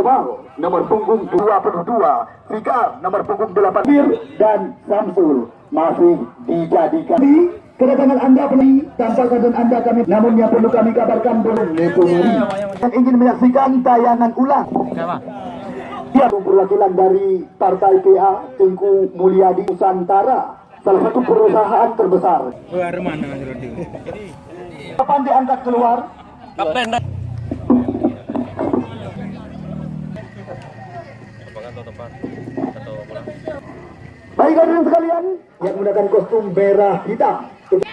Komal nomor punggung 22, Fikar nomor punggung 8 Bir dan Samsul masih dijadikan. Kedatangan anda beli tanpa kedatangan anda kami. Namun yang perlu kami kabarkan belum Nepomuri yang ingin menyaksikan tayangan ulang. Dia perwakilan dari Partai PA Tengku Mulyadi Nusantara. Salah satu perusahaan terbesar. Keluar mana Mas Rudi? kapan diangkat keluar Kapten dah. Baik hadirin sekalian yang menggunakan kostum merah hitam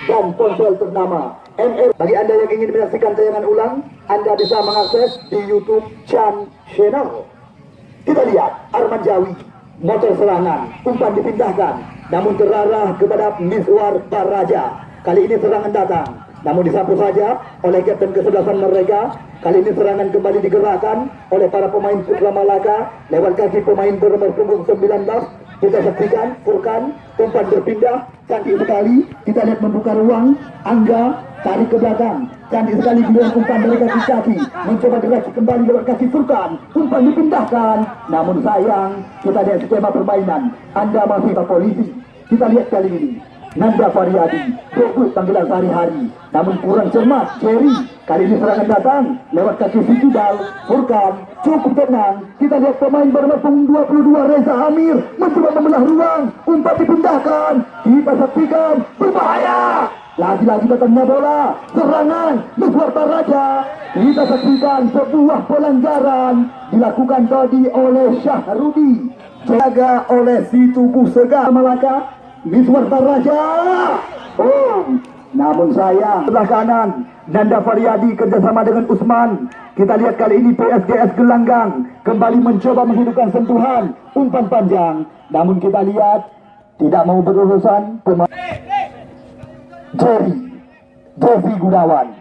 dan ponsel ternama MR. Bagi anda yang ingin menyaksikan tayangan ulang, anda bisa mengakses di YouTube Chan Channel. Kita lihat Arman Jawi, motor serangan, umpan dipindahkan, namun terarah kepada Miswar Baraja. Kali ini serangan datang, namun disapu saja oleh kapten kesebelasan mereka. Kali ini serangan kembali digerakkan oleh para pemain Putra Malaka. Lewat kaki pemain bernomor punggung 19 kita saksikan Furkan tempat berpindah cantik sekali. Kita lihat membuka ruang Angga tarik ke belakang. Cantik sekali giliran umpan dari kaki kaki. Mencoba gerak kembali lewat kaki Furkan. Umpan dipindahkan. Namun sayang kita lihat skema permainan. Anda masih polisi kita lihat kali ini. Nanda Faryadi debut panggilan sehari-hari. Namun kurang cermat Jerry kali ini serangan datang. Lewat kaki Fikidal Furkan cukup tenang. Kita lihat pemain bernomor punggung 22 Reza Amir mencoba membelah ruang. Umpan dipindahkan. Kita saksikan. Berbahaya! Lagi-lagi datangnya bola. Serangan Miswar Raja. Kita saksikan sebuah pelanggaran dilakukan tadi oleh Syahrudi jaga oleh si tubuh segar. Malaka Miswar Raja oh. Namun sayang sebelah kanan Nanda Faryadi kerjasama dengan Usman. Kita lihat kali ini PSGS Gelanggang kembali mencoba menghidupkan sentuhan umpan panjang. Namun kita lihat tidak mau berurusan pemain Jerry Devi Gunawan.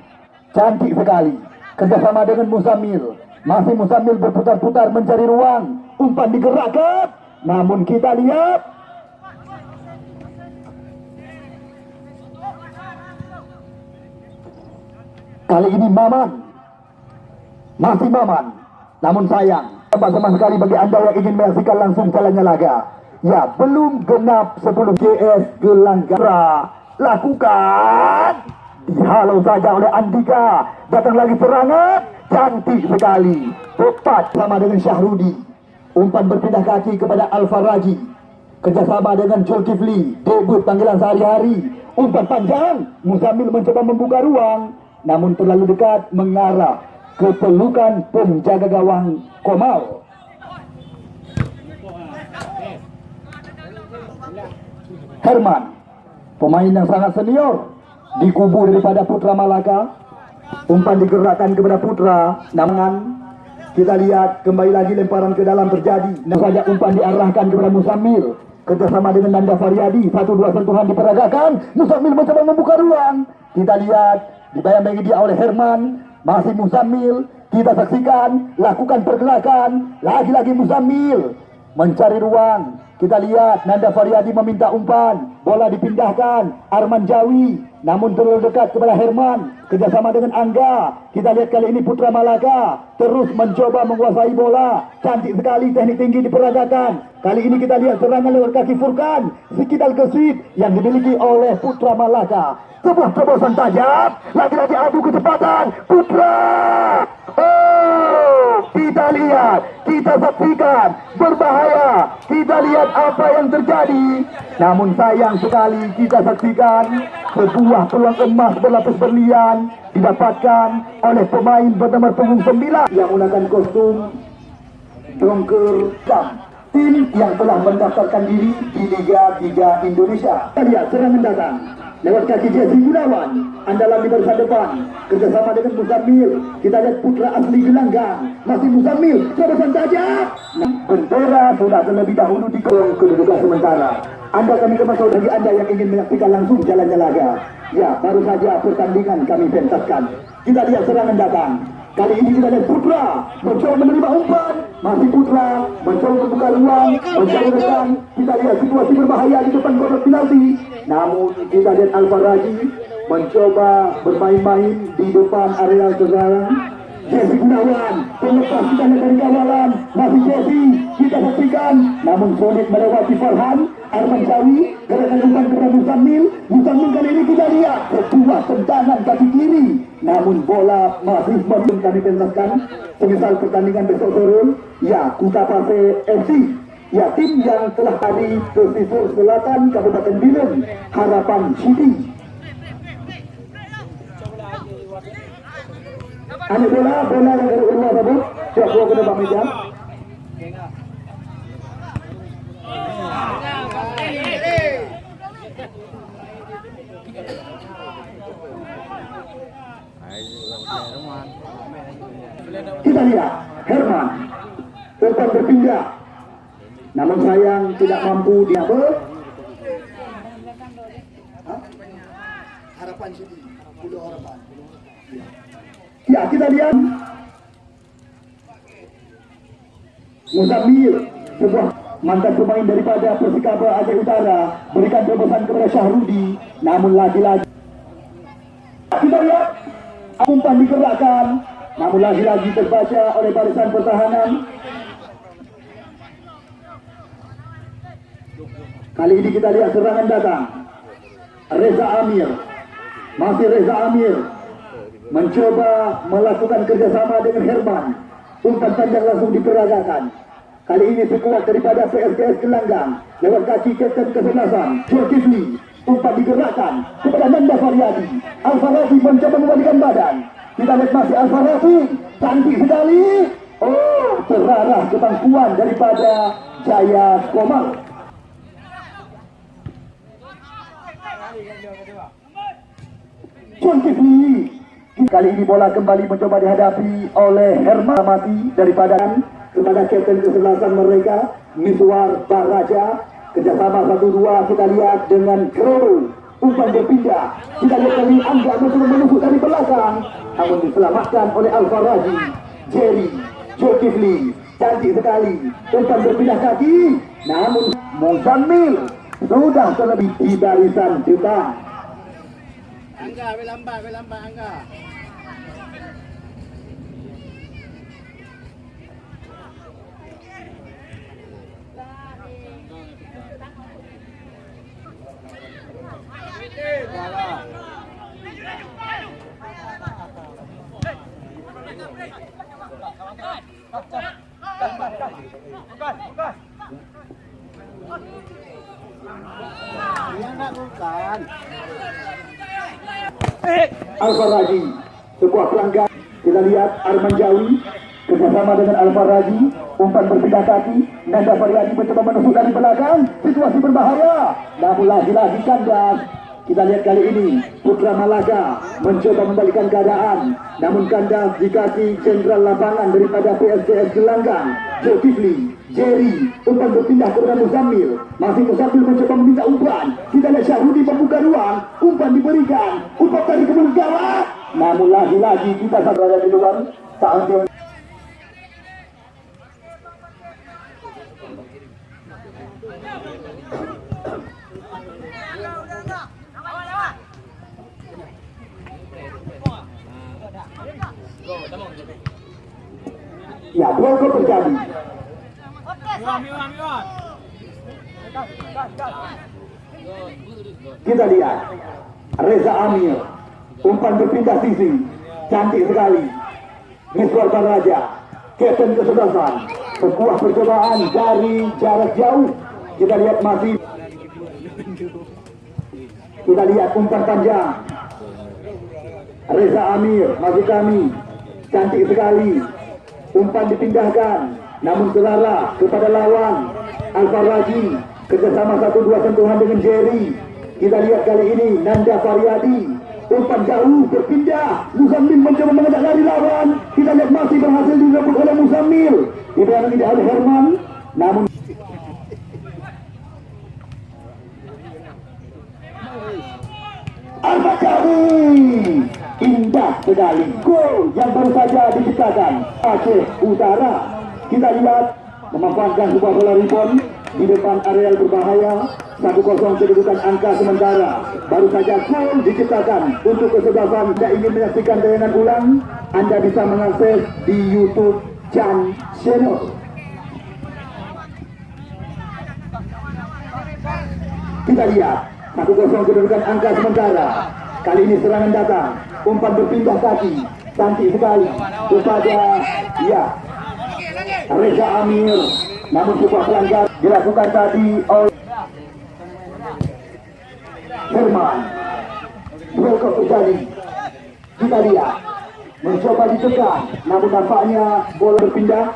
Cantik sekali kerjasama dengan Musamil masih Musamil berputar-putar mencari ruang umpan digerakkan. Namun kita lihat Kali ini Maman. Masih Maman. Namun sayang Tempat sama sekali bagi anda yang ingin menyaksikan langsung jalannya laga. Ya belum genap 10 GS Gelanggara Lakukan. Dihalau saja oleh Andika. Datang lagi serangan. Cantik sekali. Tepat sama dengan Syahrudi Umpan berpindah kaki kepada Alfa Raji. Kerjasama dengan Zulkifli. Debut panggilan sehari-hari. Umpan panjang. Muzamil mencoba membuka ruang namun terlalu dekat mengarah ke pelukan penjaga gawang Komal. Herman, pemain yang sangat senior di kubu daripada Putra Malaka. Umpan digerakkan kepada Putra, namun kita lihat kembali lagi lemparan ke dalam terjadi. Namun saja umpan diarahkan kepada Musamil kerjasama dengan Nanda Faryadi. Satu dua sentuhan diperagakan. Musamil mencoba membuka ruang. Kita lihat dibayang-bayangi dia oleh Herman masih Musamil kita saksikan lakukan pergerakan. Lagi-lagi Musamil mencari ruang kita lihat Nanda Faryadi meminta umpan. Bola dipindahkan. Arman Jawi. Namun terlalu dekat kepada Herman. Kerjasama dengan Angga. Kita lihat kali ini Putra Malaka terus mencoba menguasai bola. Cantik sekali teknik tinggi diperagakan. Kali ini kita lihat serangan lewat kaki Furkan. Sekitar gesit yang dimiliki oleh Putra Malaka sebuah terobosan tajam. Lagi-lagi adu kecepatan. Putra oh kita lihat kita saksikan. Berbahaya kita lihat apa yang terjadi. Namun sayang sekali kita saksikan sebuah peluang emas berlapis berlian didapatkan oleh pemain bernomor punggung 9 yang menggunakan kostum Dongker Dam tim yang telah mendaftarkan diri di Liga 3 Indonesia. Kita lihat serangan datang lewat kaki Jesse Gunawan. Andalan di barisan depan. Kerjasama dengan Musamil kita lihat putra asli Gelanggang. Masih Musamil terobosan tajam nah, bendera sudah terlebih dahulu di kolong kedudukan sementara. Anda kami kemasuk bagi anda yang ingin menyaksikan langsung jalannya laga ya baru saja pertandingan kami pentaskan. Kita lihat serangan datang. Kali ini kita lihat Putra mencoba menerima umpan, masih Putra mencoba membuka ruang, mencari rekan. Kita lihat situasi berbahaya di depan kotak penalti. Namun kita lihat Alfa Raji mencoba bermain-main di depan area sekarang. Jesse Gunawan Pelepas kita dari kawalan Masih Jesse Kita saksikan Namun sulit melewati Farhan Arman Jawi Gerakan umpan kepada Musamil Musamil kali ini kita lihat Sebuah tendangan kaki kiri Namun bola masih belum kami pentaskan. Semisal pertandingan besok sore Ya Kuta Pase FC Ya tim yang telah tadi Pesisir Selatan Kabupaten Bilin Harapan City. Ani bola, bola yang dari Urwa tadi Siap bawa ke depan meja Kita lihat Herman Umpan berpindah. Namun sayang tidak mampu dia ber Harapan Pulau Harapan Ya kita lihat. Muzamil sebuah mantan pemain daripada Persikaba Aceh Utara berikan terobosan kepada Syahrudi namun lagi-lagi. Kita lihat umpan digerakkan namun lagi-lagi terbaca oleh barisan pertahanan. Kali ini kita lihat serangan datang. Reza Amir. Masih Reza Amir. Mencoba melakukan kerjasama dengan Herman. Umpan panjang langsung diperagakan. Kali ini sekuat daripada PSKS Gelanggang. Lewat kaki Kapten Kesebelasan Zulkifli umpan digerakkan kepada Nanda Faryadi. Al-Farabi mencoba membalikan badan kita lihat masih Al-Farabi cantik sekali. Oh terarah kemampuan daripada Jaya Komar. Zulkifli Kali ini bola kembali mencoba dihadapi oleh Herman Mati daripada kepada kapten kesebelasan mereka Miswar Baraja. Kerjasama satu dua kita lihat dengan Kro umpan berpindah. Kita lihat kali Angga mencoba menusuk dari belakang. Namun diselamatkan oleh Alfa Raji Jerry Zulkifli cantik sekali. Umpan berpindah kaki. Namun Muzamil sudah terlebih di barisan depan Angga, be lambat, be lambat Angga. Alfa Raji sebuah pelanggan. Kita lihat Arman Jawi kerjasama dengan Alfa Raji umpan berpindah kaki. Nanda Faryadi mencoba menusuk dari belakang. Situasi berbahaya. Namun lagi-lagi kandas kita lihat kali ini Putra Malaga mencoba membalikan keadaan. Namun kandas di kaki Jenderal Lapangan daripada PSCS Gelanggang Zulkifli Jerry umpan berpindah kepada Muzamil masih Muzamil mencoba meminta umpan kita lihat Syahrudi membuka ruang. Umpan diberikan. Umpan kebun gawat namun lagi-lagi kita berada di luar. Saat gol terjadi. Kita lihat Reza Amir umpan berpindah sisi cantik sekali. Miswar Baraja Kapten kesebelasan sebuah percobaan dari jarak jauh. Kita lihat masih kita lihat umpan panjang. Reza Amir masih kami. Cantik sekali umpan dipindahkan. Namun terarah kepada lawan Alfa Raji kerjasama satu dua sentuhan dengan Jerry. Kita lihat kali ini Nanda Faryadi umpan jauh berpindah. Musamil mencoba mengajak lari lawan. Kita lihat masih berhasil direbut oleh Musamil diberani tidak oleh Herman namun Alfa Jawi indah sekali gol yang baru saja diciptakan. Aceh Utara. Kita lihat memanfaatkan sebuah bola rebound di depan areal berbahaya. 1-0 kedudukan angka sementara. Baru saja gol diciptakan. Untuk kesebelasan tidak ingin menyaksikan tayangan ulang. Anda bisa mengakses di YouTube Chan Channel kita lihat. Satu kosong kedudukan angka sementara. Kali ini serangan datang umpan berpindah kaki cantik sekali. Kepada ya Reza Amir. Namun sebuah pelanggar dilakukan tadi oleh Herman. Welcome terjadi kita lihat mencoba ditekan namun nampaknya bola berpindah.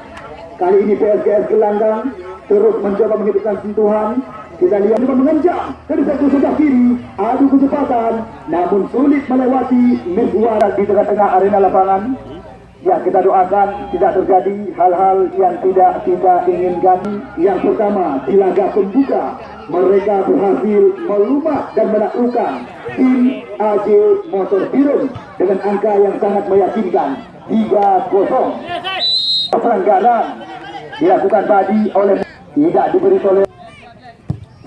Kali ini PSGS gelanggang terus mencoba menghidupkan sentuhan kita lihat juga mengencang dari sektor sebelah kiri adu kecepatan namun sulit melewati Miswar di tengah-tengah arena lapangan Ya kita doakan tidak terjadi hal-hal yang tidak kita inginkan. Yang pertama di laga pembuka mereka berhasil melumat dan menaklukkan tim AJ Motor Biru dengan angka yang sangat meyakinkan 3-0. Pelanggaran dilakukan tadi oleh tidak diberi oleh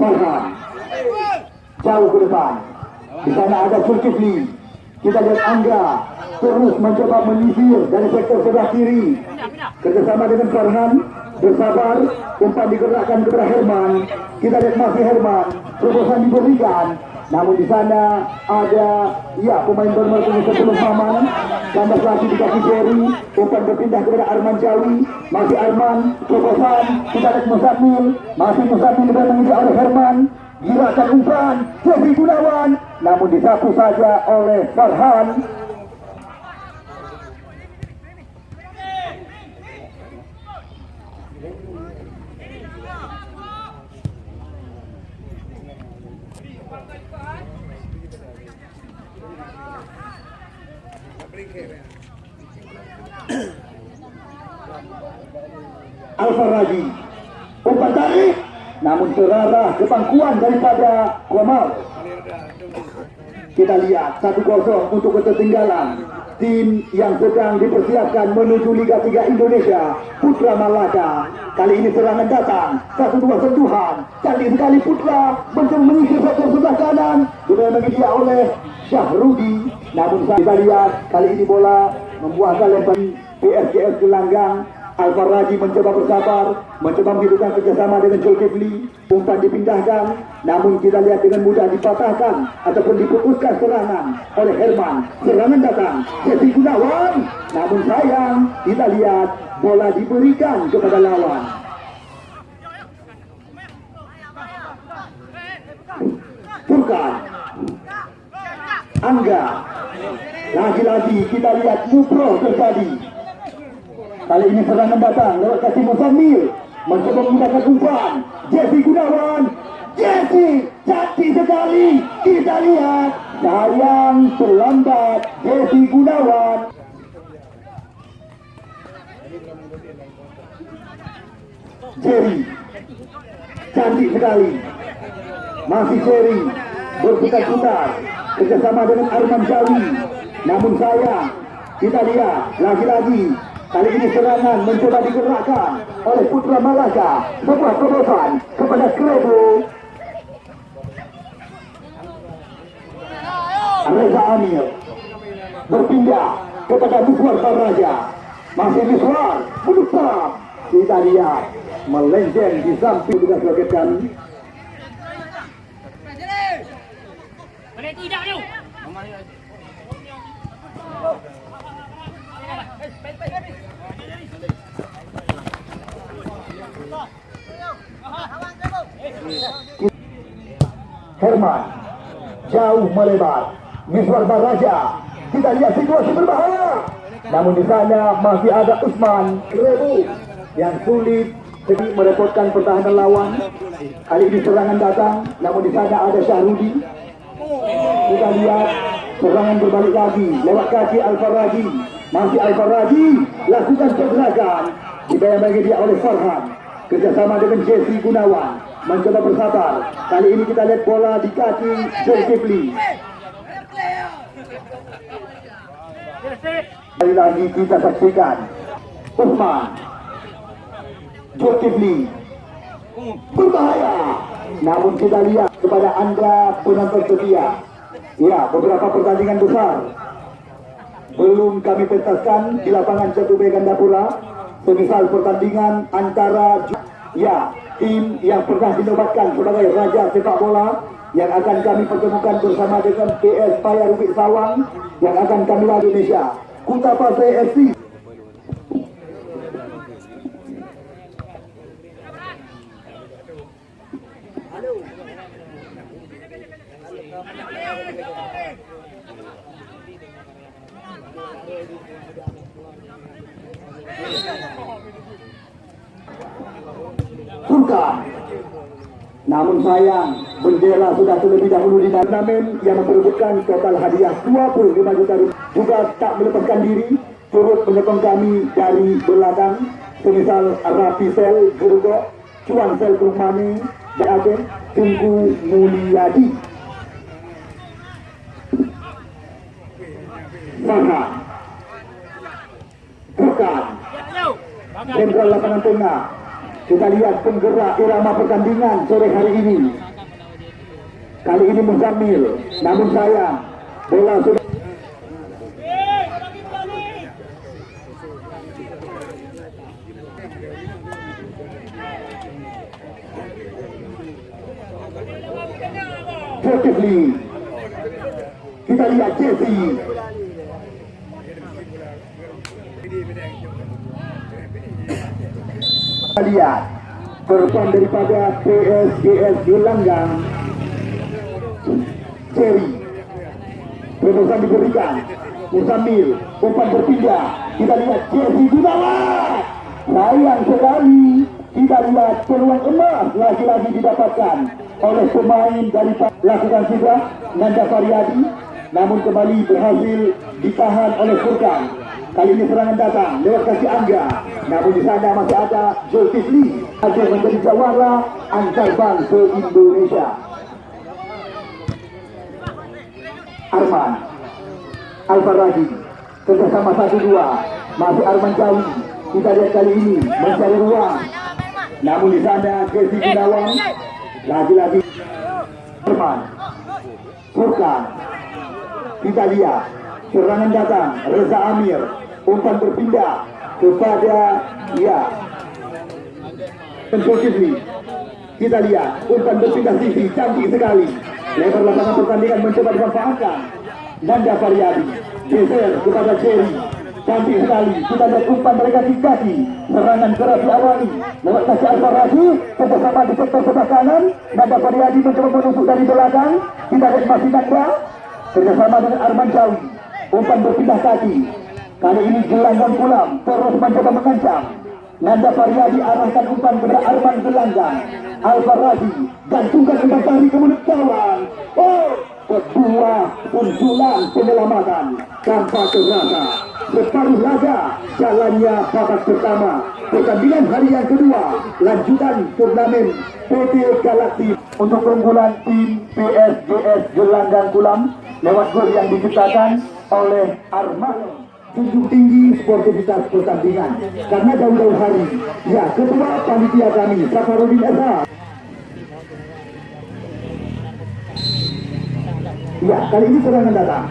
Farhan jauh ke depan. Di sana ada Zulkifli. Kita lihat Angga terus mencoba menyisir dari sektor sebelah kiri. Kerjasama dengan Farhan bersabar umpan digerakkan kepada Herman. Kita lihat masih Herman terobosan diberikan. Namun di sana ada ya pemain bernomor sebelum Maman. Tambah lagi di kaki Jerry. Umpan berpindah kepada Arman Jawi. Masih Arman terobosan kita lihat Musamil masih Musamil dan mengejar oleh Herman. Gerakan umpan. Jeffrey Gunawan. Namun disapu saja oleh Farhan Alfa Raji umpan tarik namun terarah ke pangkuan daripada Kuamal kita lihat satu kosong untuk ketertinggalan. Tim yang sedang dipersiapkan menuju Liga 3 Indonesia Putra Malaka. Kali ini serangan datang. Satu dua sentuhan. Cantik sekali Putra. Mencoba menyisir sektor sebelah kanan. Sudah oleh Syahrudi namun kita lihat kali ini bola membuahkan lempar PSGS Gelanggang Alvar Raji mencoba bersabar, mencoba menghidupkan kerjasama dengan Zulkifli. Umpan dipindahkan, namun kita lihat dengan mudah dipatahkan ataupun diputuskan serangan oleh Herman. Serangan datang, Jesse Gunawan. Namun sayang, kita lihat bola diberikan kepada lawan. Furkan, Angga, lagi-lagi kita lihat Mupro terjadi. Kali ini serangan datang lewat kasih Musamil mencoba menggunakan umpan. Jesse Gunawan. Jesse cantik sekali. Kita lihat sayang terlambat Jesse Gunawan. Jerry cantik sekali. Masih Jerry berputar-putar kerjasama dengan Arman Jawi namun sayang kita lihat lagi-lagi Kali ini serangan mencoba digerakkan oleh Putra Malaka. Sebuah terobosan kepada Krebu. Reza Amir berpindah kepada Miswar Raja. Masih Miswar menutup. Kita lihat melenjeng di samping dengan sebagai Herman jauh melebar. Miswar Baraja kita lihat situasi berbahaya. Namun di sana masih ada Usman Rebu yang sulit jadi merepotkan pertahanan lawan. Kali ini serangan datang namun di sana ada Syahrudi kita lihat serangan berbalik lagi. Lewat kaki Al-Faraji masih Al-Faraji lakukan pergerakan. Dibayang-bayang dia oleh Farhan. Kerjasama dengan Jesse Gunawan mencoba bersabar. Kali ini kita lihat bola di kaki Zulkifli. Kali lagi kita saksikan Usman Zulkifli berbahaya. Namun kita lihat kepada anda penonton setia Ya, beberapa pertandingan besar belum kami pentaskan di lapangan Jatuh Gandapura. Semisal pertandingan antara ya tim yang pernah dinobatkan sebagai raja sepak bola yang akan kami pertemukan bersama dengan PS Paya Rubik Sawang yang akan kami lawan Indonesia. Kuta Pasai FC Sultan. Namun sayang, bendera sudah terlebih dahulu di turnamen yang memperebutkan total hadiah 25 juta rupiah. Juga tak melepaskan diri, turut menyokong kami dari belakang, semisal Rafi Sel, Gerugo, Cuan Sel Kurmani, BAB, Tunggu Mulyadi. Saka. Bukan. Jenderal lapangan tengah kita lihat penggerak irama pertandingan sore hari ini. Kali ini Muzamil namun sayang bola sudah Positively kita lihat Jesse Kita lihat korban daripada PSGS Gelanggang Cherry. Promosan diberikan Musamil umpan berpindah. Kita lihat Jesse Gunawan sayang sekali. Kita lihat peluang emas lagi-lagi didapatkan oleh pemain dari lakukan sudah Nanda Faryadi. Namun kembali berhasil ditahan oleh Furkan. Kali ini serangan datang lewat kaki Angga. Namun di sana masih ada Zulkifli agar menjadi jawara antar bangsa Indonesia. Arman Alfaradi kerjasama satu dua. Masih Arman Jawi kita lihat kali ini mencari ruang. Namun di sana Kesi Gunawan lagi-lagi Arman Furkan kita lihat serangan datang Reza Amir umpan berpindah kepada ya Pensokivli kita lihat umpan berpindah sisi cantik sekali. Lebar lapangan pertandingan mencoba dimanfaatkan. Nanda Faryadi geser kepada Cherry cantik sekali kita lihat umpan mereka kaki serangan keras diawali. Lewat kaki Alfaradi kerjasama di sektor sebelah kanan. Nanda Faryadi mencoba menusuk dari belakang. Kita lihat masih Nanda kerjasama dengan Arman Jawi. Umpan berpindah kaki. Kali ini gelanggang pulang terus mencoba mengancam Nanda Faryadi arahkan umpan kepada Arman Gelanggang Al-Faradi gantungkan umpan tari ke mulut kawan oh kedua punculan penyelamatan. Tanpa terasa separuh laga jalannya babak pertama. Pertandingan hari yang kedua lanjutan turnamen PT Galaxy. Untuk keunggulan tim PSGS Gelanggang Kulam lewat gol yang diciptakan oleh Arman junjung tinggi sportivitas pertandingan. Karena jauh-jauh hari. Ya ketua panitia kami Safarudin Esa ya kali ini serangan datang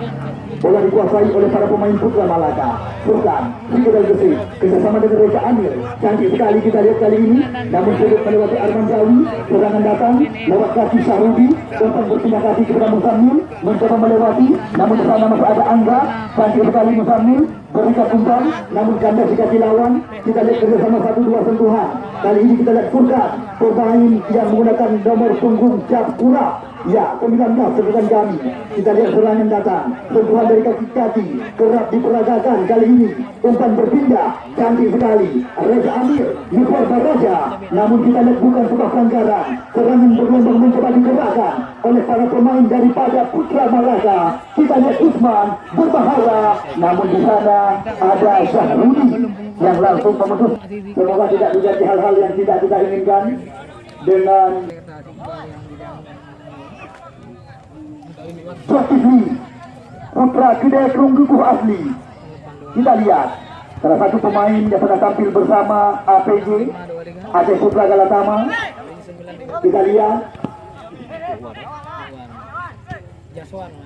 bola dikuasai oleh para pemain putra Malaka. Furkan, Riko dan Gesit kerjasama dengan Reza Amir. Cantik sekali kita lihat kali ini. Namun sulit melewati Arman Jawi serangan datang lewat kaki Syarudi umpan berpindah kaki kepada Musamil mencoba melewati namun di sana masih ada Angga. Cantik sekali Musamil berikan umpan namun kandas di kaki lawan kita lihat kerjasama satu dua sentuhan. Kali ini kita lihat Furkan pemain yang menggunakan nomor punggung Japura Ya, 19 sebutan kami. Kita lihat serangan datang. Sentuhan dari kaki-kaki. Kerap diperagakan kali ini. Umpan berpindah. Cantik sekali. Reza Amir. Nufar Baraja. Namun kita lihat bukan sebuah pelanggaran. Serangan berlombang mencoba digerakkan oleh para pemain daripada Putra Malaka. Kita lihat Usman berbahaya. Namun di sana ada Syahrudi yang langsung memutus. Semoga tidak terjadi hal-hal yang tidak kita inginkan dengan Zulkifli Putra Kedai Kerunggukuh asli Kita lihat Salah satu pemain yang pernah tampil bersama APG Aceh Putra Galatama Kita lihat.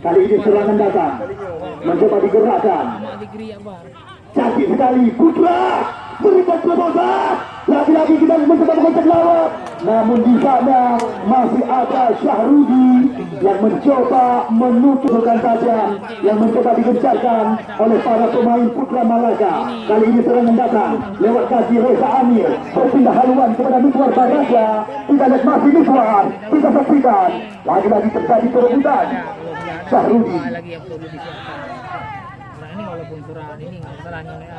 Kali ini serangan datang. Mencoba digerakkan. Cantik sekali. Putra. Berikan terobosan. Lagi-lagi kita mencoba mengocek lawan. Namun di sana masih ada Syahrudi yang mencoba menutupkan saja. Yang mencoba digencarkan oleh para pemain Putra Malaka. Kali ini serangan datang. Lewat kaki Reza Amir. Berpindah haluan kepada Miswar Baraja. Kita lihat masih Miswar. Kita saksikan. Lagi-lagi terjadi perebutan. Syahrudi. lagi yang perlu disiapkan. Nah ini walaupun surah ini nggak salahnya ada.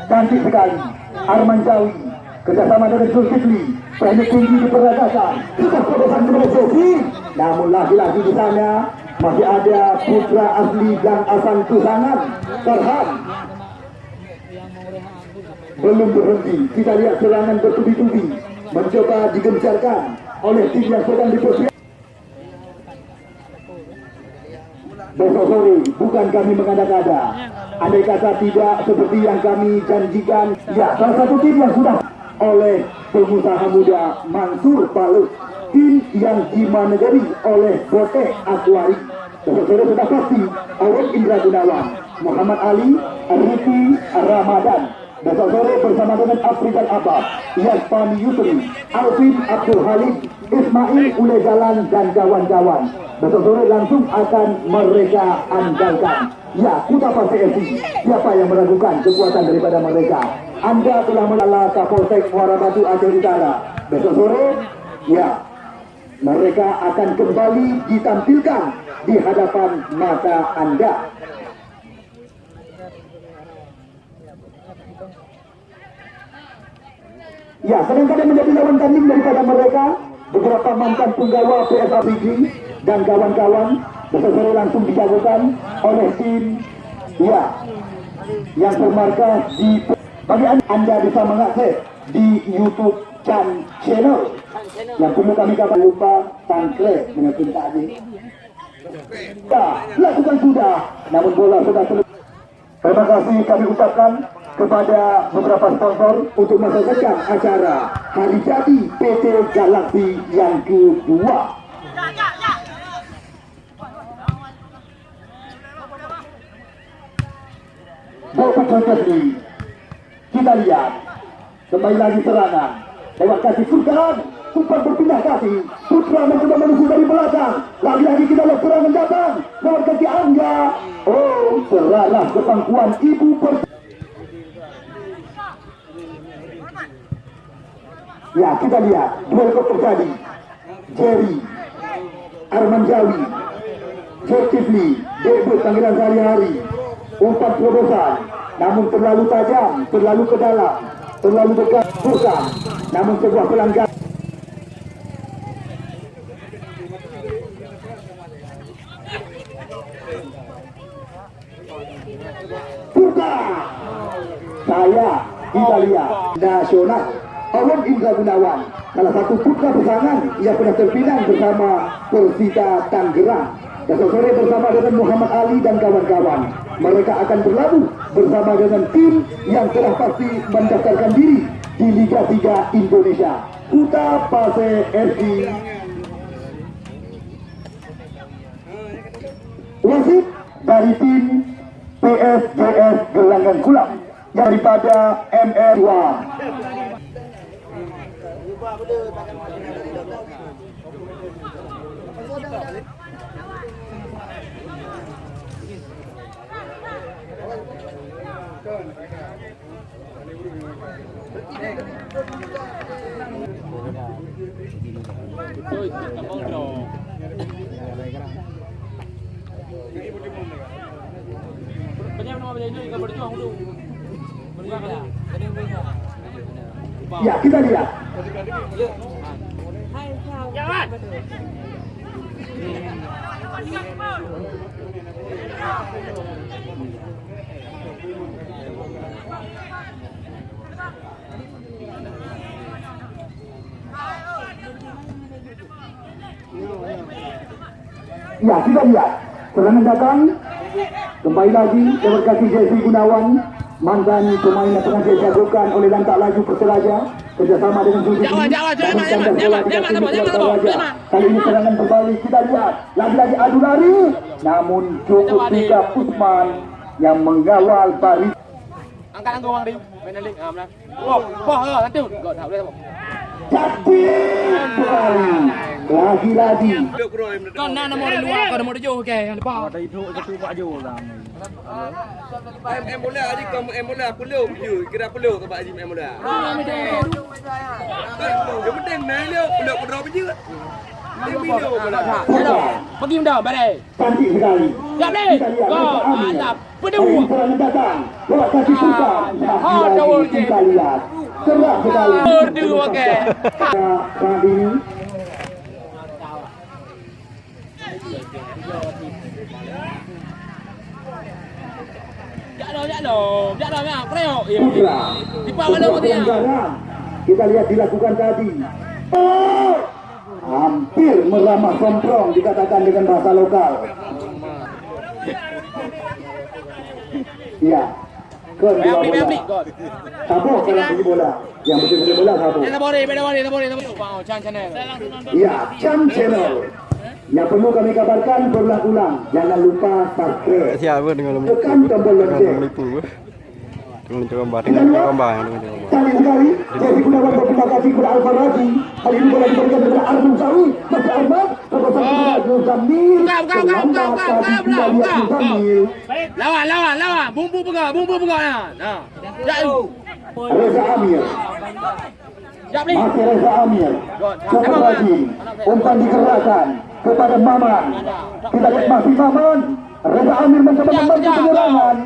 Cantik sekali. Arman Jawi. Kerjasama dengan Zulkifli. Teknik tinggi diperagakan. Kita terobosan kepada Jovi. Namun lagi-lagi di sana masih ada putra asli dan asal Tusangan. Farhan. Belum berhenti. Kita lihat serangan bertubi-tubi. Mencoba digencarkan oleh tim yang sedang dipersiapkan. Besok sore bukan kami mengada-ngada. Andai kata tidak seperti yang kami janjikan, ya salah satu tim yang sudah oleh pengusaha muda Mansur Balut, tim yang dimanageri oleh Bote Akwari. Besok sore sudah pasti Awet Indra Gunawan, Muhammad Ali, Rifi Ramadan. Besok sore bersama dengan Afrikan Abab, Yasmani Yusri, Alvin Abdul Halim, Ismail Ule Jalan dan kawan-kawan. Besok sore langsung akan mereka andalkan. Ya, Kuta Pasir FC. Siapa yang meragukan kekuatan daripada mereka? Anda telah menala Kapolsek Muara Batu Aceh Utara. Besok sore, ya, mereka akan kembali ditampilkan di hadapan mata Anda. Ya, kadang-kadang menjadi lawan tanding daripada mereka beberapa mantan penggawa PSAPG dan kawan-kawan sore langsung dijagokan oleh tim ya yang bermarkas di bagi anda bisa mengakses di YouTube Chan Channel yang perlu kami katakan lupa tangkre dengan cinta tadi. Ya, lakukan sudah, namun bola sudah. Terima kasih kami ucapkan kepada beberapa sponsor untuk mensukseskan acara Hari Jadi PT Galaxy yang kedua. Bapak Jokowi, kita lihat. Kembali lagi serangan. Lewat kaki Sultan. Sempat berpindah kaki Putra mencoba menuju dari belakang. Lagi-lagi kita lihat serangan datang. Lewat kaki Angga oh serarah kepangkuan ibu per ya kita lihat. Duel terjadi Jerry Arman Jawi Zulkifli debut panggilan sehari-hari. Umpan terobosan. Namun terlalu tajam terlalu ke dalam terlalu dekat bukan namun sebuah pelanggaran saya kita lihat. Nasional Awan Indra Gunawan salah satu putra pesangan yang pernah terpinang bersama Persita Tangerang. Besok sore bersama dengan Muhammad Ali dan kawan-kawan mereka akan berlabuh bersama dengan tim yang telah pasti mendaftarkan diri di Liga 3 Indonesia. Kuta Pase FC wasit dari tim PSGS Gelangan Kulam daripada MR2 ya kita lihat Ya, kita lihat. Serangan datang. Kembali lagi lewat kaki Jesse Gunawan. Mantan pemain yang pernah dijagokan oleh lantak laju Perseraja. Kerjasama dengan Zulkifli. Jangan, jangan, jangan, Namun jangan, kandang bola jangan, di jangan, kaki jangan, Perseraja. jangan, jangan. Kali ini serangan berbalik. Kita lihat. Lagi-lagi adu lari. namun cukup tiga Usman yang mengawal baris Angkat angkat orang dia. Main link. Ah, menang. Wow, wah, ah, nanti. Gol tak boleh tak. Cantik sekali lagi-lagi Kau nak nombor dua, kau nombor tujuh, okey. Yang depan. Em em boleh aja kamu em boleh aku lu je. Kira aku lu ke Pak Haji em boleh. Yang penting main lu boleh aku drop je. Dia video boleh. Putra Pergi muda, balik. cantik sekali Siap ni. kita lihat Gol. Reza Amir Mantap. dari Berdua. serangan datang lewat kaki Putra Ah, lagi-lagi double kita lihat keras sekali Berdua, okey. saat ini Ya. Putra lo, dia. kita lihat dilakukan tadi. Oh! hampir meramah somprong dikatakan dengan bahasa lokal. Ya beli, bayar bola. Sabo kalau bola. Yang betul-betul bola Sabo Chan channel. Ya yang perlu kami kabarkan berulang-ulang jangan lupa subscribe siapa dengan lu tekan tombol lonceng dengan gambar dengan gambar dengan gambar Kali sekali, Jesse Gunawan berterima kasih kepada Alfa Raji. Kali ini bola diberikan kepada Arjun Sawi. Buka, buka, buka, buka, buka, buka, Terlambat buka, tadi buka, Arjun buka. Zamil. Lawan, lawan, lawan. Bumbu pegang, bumbu pegang. Jak tu. Reza Amir, masih Reza Amir. Tengok, lagi, umpan digerakkan kepada Maman. Kita lihat masih Maman. Reza Amir mencoba membantu penyerangan.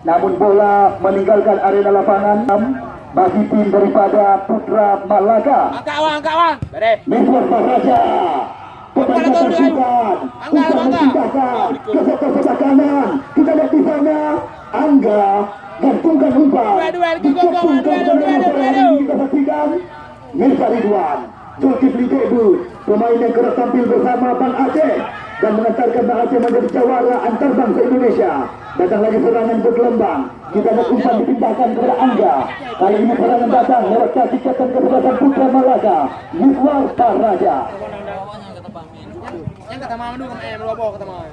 Namun bola meninggalkan arena lapangan bagi tim daripada Putra Malaga. Angkat awang, angkat awang. Beri. Miswar Angkat, angkat. Angkat, kanan Kita lihat di sana Angga Gantungkan umpan Dua, dua, dua, dua, dua, dua, Zulkifli Debut Pemain yang kerap tampil bersama Bang Aceh Dan mengantarkan Bang Aceh menjadi jawara antarbangsa Indonesia Datang lagi serangan bergelombang Kita lihat umpan dipindahkan kepada Angga Kali ini serangan datang lewat kaki kapten kesebelasan Putra Malaga Miswar Raja Yang kata mama dulu eh melobo kata mama.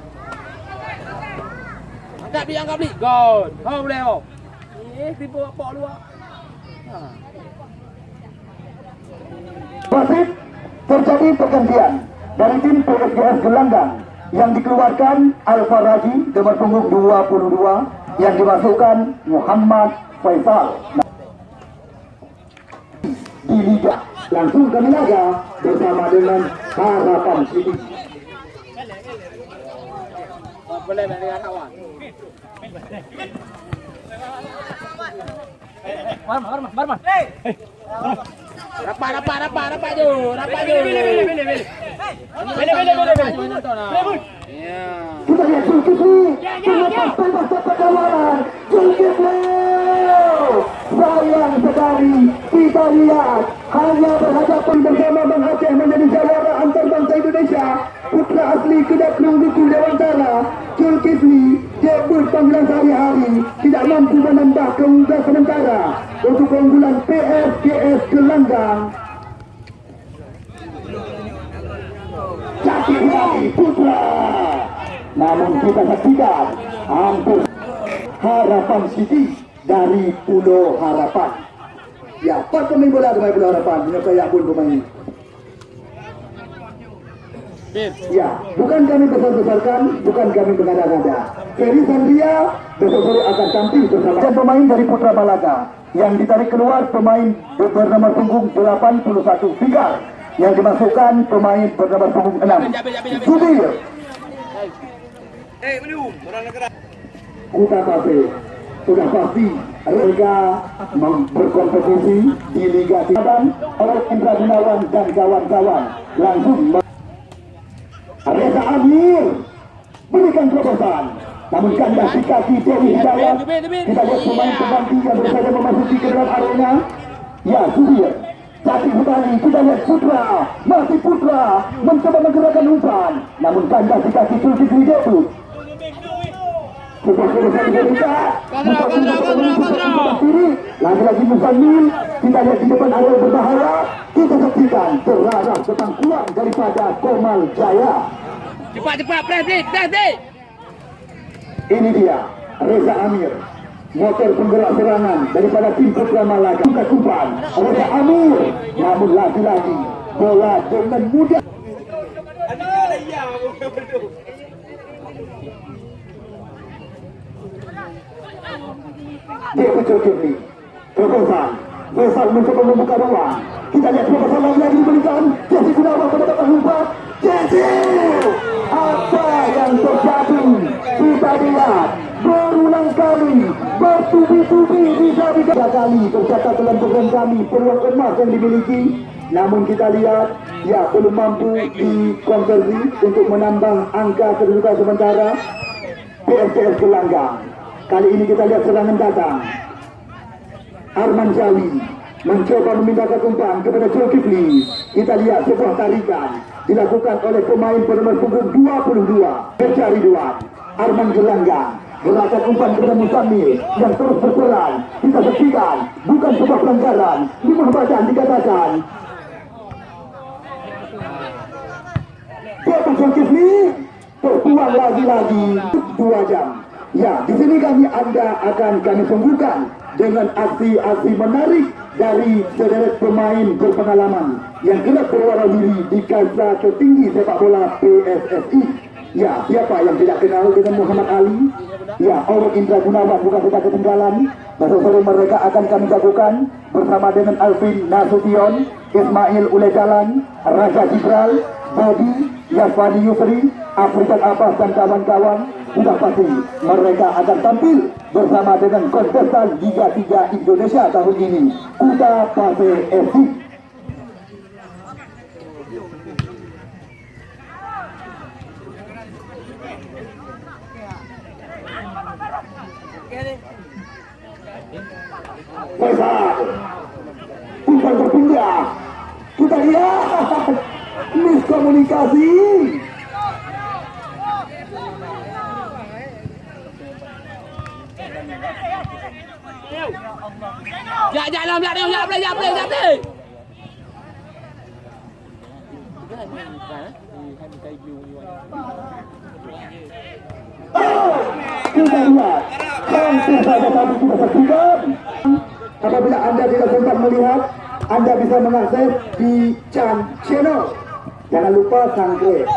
Angkat beli, angkat beli. Gol. Kau boleh kau. Eh, tipu apa lu? Wasit terjadi pergantian dari tim PSGS Gelanggang yang dikeluarkan Alfa Raji nomor punggung 22 yang dimasukkan Muhammad Faisal di Liga. Langsung kami laga bersama dengan Harapan City. Boleh dengan kawan. Marman. Rapat, rapat, rapat, rapat je. Rapat je. Beli, beli, beli, beli. Beli, beli, beli, beli. Ya. Kita lihat Zulkifli terlepas bebas dapat kawalan Zulkifli sayang sekali kita lihat hanya berhadapan bersama Bang Aceh menjadi jawara antarbangsa Indonesia putra asli Kedah Kelungguku Dewantara Debut panggilan sehari-hari tidak mampu menambah keunggulan sementara untuk keunggulan PSGS Gelanggang Jati Hidayah Putra. Namun kita saksikan hampir harapan City dari Pulau Harapan. Ya, empat pemain bola dari Pulau Harapan menyertai pun pemain. Ya, bukan kami besar-besarkan, bukan kami mengada-ngada. Ferry Sandria besok sore akan tampil bersama dan pemain dari Putra Malaga yang ditarik keluar pemain bernama punggung 81 Figar yang dimasukkan pemain bernama punggung 6 Subir Eh, belum. Orang negara. Kuta Cafe sudah pasti mereka berkompetisi di Liga Tiban oleh Indra Gunawan dan kawan-kawan langsung Reza Amir berikan terobosan namun kandas di kaki Dewi Hidayat kita lihat pemain pengganti yang berusaha memasuki ke dalam arena ya Subir Jati Hutani kita lihat Putra masih Putra mencoba menggerakkan umpan namun kandas di kaki Zulkifli Debut sebuah kebesaran Indonesia Kontra, kontra, kontra, kontra. kiri lagi-lagi kita lihat di depan awal berbahaya kita tentang kuat daripada Komal Jaya. Cepat, cepat. Press, press, press. Ini dia Reza Amir. Motor penggerak serangan daripada tim Putra Malaka buka kumpan Reza Amir. Namun lagi-lagi bola dengan mudah. Dia kecil kiri. Faisal Faisal mencoba membuka ruang kita lihat Faisal lagi diberikan Jesse Gunawan mendapat umpat Jesse! Apa yang terjadi? Kita lihat. Berulang kali bertubi-tubi bisa tiga kali tercatat dalam program kami peluang emas yang dimiliki. Namun kita lihat ya belum mampu dikonversi untuk menambah angka kedudukan sementara. PSTS Gelanggang. Kali ini kita lihat serangan datang. Arman Jawi mencoba memindahkan umpan kepada Zulkifli. Kita lihat sebuah tarikan dilakukan oleh pemain bernomor punggung 22 Kerja Ridwan Arman Gelanggang. Gerakan umpan kepada Musamil yang terus berperan. Kita saksikan bukan sebuah pelanggaran. Lima badan dikatakan Bapak Zulkifli terbuang lagi-lagi dua jam. Ya, di sini kami Anda akan kami sungguhkan dengan aksi-aksi menarik dari sederet pemain berpengalaman yang kerap berwarawiri di kancah tertinggi sepak bola PSSI. Ya, siapa yang tidak kenal dengan Muhammad Ali? Ya, Orang Indra Gunawan bukan kita ketinggalan. Sore mereka akan kami jagokan bersama dengan Alvin Nasution, Ismail Ulejalan, Raja Jibral, Bodi, Yaswani Yusri, Afrikan Abbas dan kawan-kawan sudah pasti mereka akan tampil bersama dengan kontestan Liga 3 Indonesia tahun ini Kuda Pase FC Faisal umpan berpindah kita lihat miskomunikasi Ya, jangan belak dia, belak dia, belak dia, belak sudah saksikan apabila anda tidak sempat melihat anda bisa mengakses di Chan Channel. Jangan lupa subscribe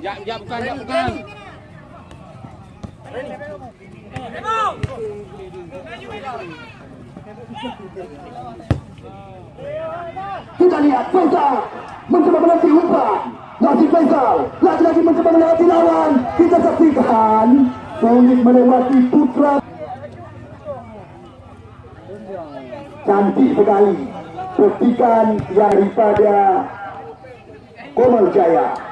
Ya, ya bukan, ya bukan. Kita lihat Faisal mencoba melatih umpan Nasib Faisal lagi-lagi mencoba melewati lawan. Kita saksikan sulit melewati putra. Cantik sekali petikan yang daripada Komal Jaya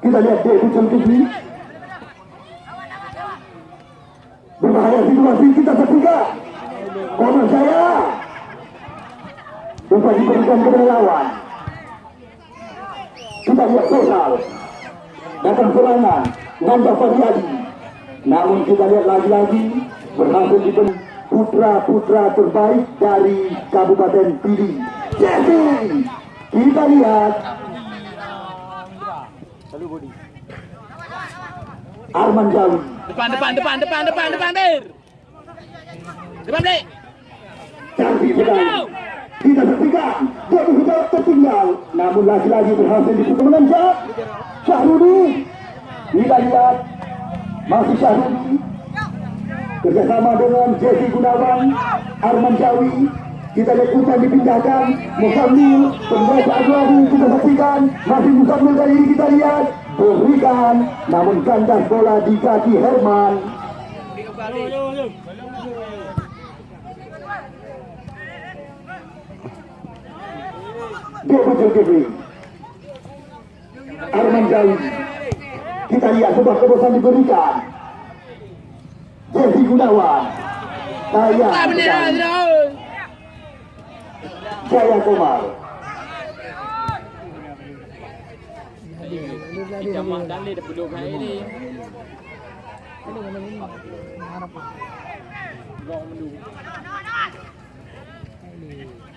kita lihat dia Ucul Kifli berbahaya situasi kita saksikan Komal Jaya Umpan diberikan kepada lawan. Kita lihat Faisal datang serangan. Nanda Faryadi namun kita lihat lagi-lagi berhasil diberi putra-putra terbaik dari Kabupaten Pidi Jesse kita lihat. Arman Jawi. Depan, depan, depan, depan, depan, depan, Bir. Depan, Blik. cantik sekali kita saksikan dia sudah tertinggal. Namun lagi-lagi berhasil dipukul menanjak Syahrudi kita lihat. Masih Syahrudi kerjasama dengan Jesse Gunawan Arman Jawi kita lihat hutan dipindahkan. Musamil pembaca agung kita saksikan. Masih Musamil kali ini kita lihat. Berikan namun kandas bola di kaki Herman. Dia Kifli Arman Jawi kita lihat sebuah kebosan diberikan Jadi gunawan. Daya Jaya Kumar Jaya Kumar Jaya Kumar Jaya Kumar. Jaya Kumar Jaya Kumar Jaya Kumar Jaya Kumar Jaya Kumar Jaya Kumar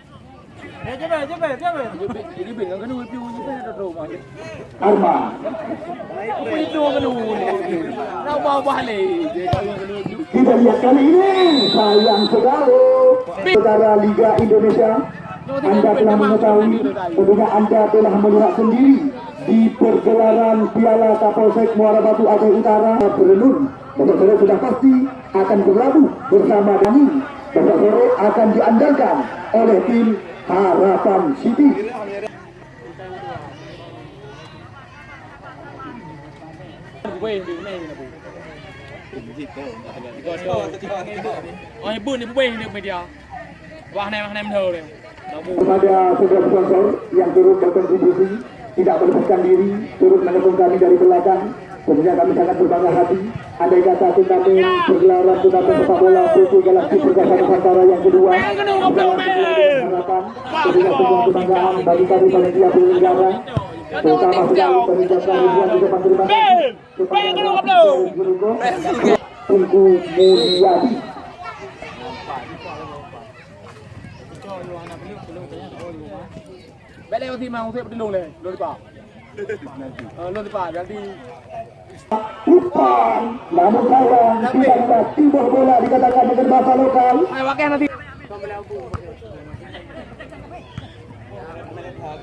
kita lihat kali ini sayang sekali saudara Liga Indonesia anda telah mengetahui tentunya anda telah melihat sendiri di pergelaran Piala Kapolsek Muara Batu Aceh Utara Berenun besok sore sudah pasti akan berlabuh bersama Dani besok sore akan diandalkan oleh tim Harapan City. Oh, ibu ni wei ni media. Wah, menho ni. Dah bu. kepada saudara sponsor yang turut berkontribusi tidak melepaskan diri turut mendukung kami dari belakang tentunya kami sangat berbangga hati andai kata turnamen pergelaran turnamen sepak bola Putu Galaksi Perkasa Nusantara yang kedua harapan tentunya sebuah kebanggaan bagi kami panitia penyelenggara terutama sekali mengucapkan ribuan ucapan terima kasih kepada Tunggu Mulyadi. Eh, namun sayang tiba-tiba tiba bola dikatakan dengan bahasa lokal Hai wakil nanti. Kita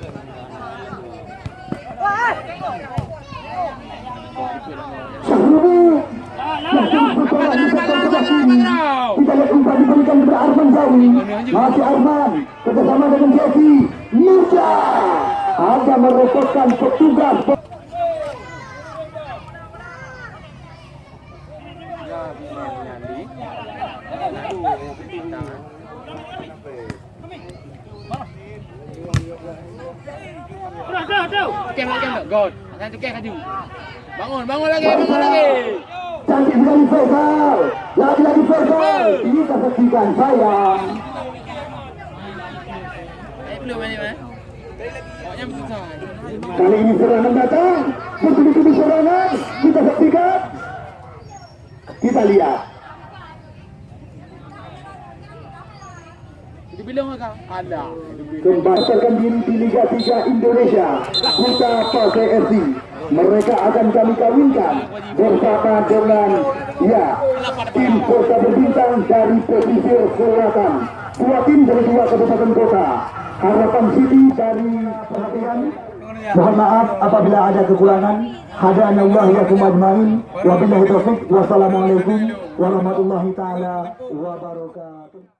lihat umpan diberikan kepada Arman Masih Arman Kerjasama dengan Jesse Muda Ada merepotkan petugas kem kaju. Bangun, bangun lagi, bangun lagi. Cantik sekali Faisal Lagi-lagi Faisal Ini kita saksikan sayang belum ni mah. Pokoknya besar. Kali ini serangan datang. Betul-betul serangan. Kita saksikan Kita lihat. Dia bilang kau ada. Kembangkan diri di Liga 3 Indonesia. Kuta Pakai FC mereka akan kami kawinkan bersama dengan ya tim kota berbintang dari pesisir selatan dua tim dari dua kabupaten kota harapan City dari perhatian Mohon maaf apabila ada kekurangan. Hadana Allah ya kumajmain. Wabillahi taufiq. Wassalamualaikum warahmatullahi taala wabarakatuh.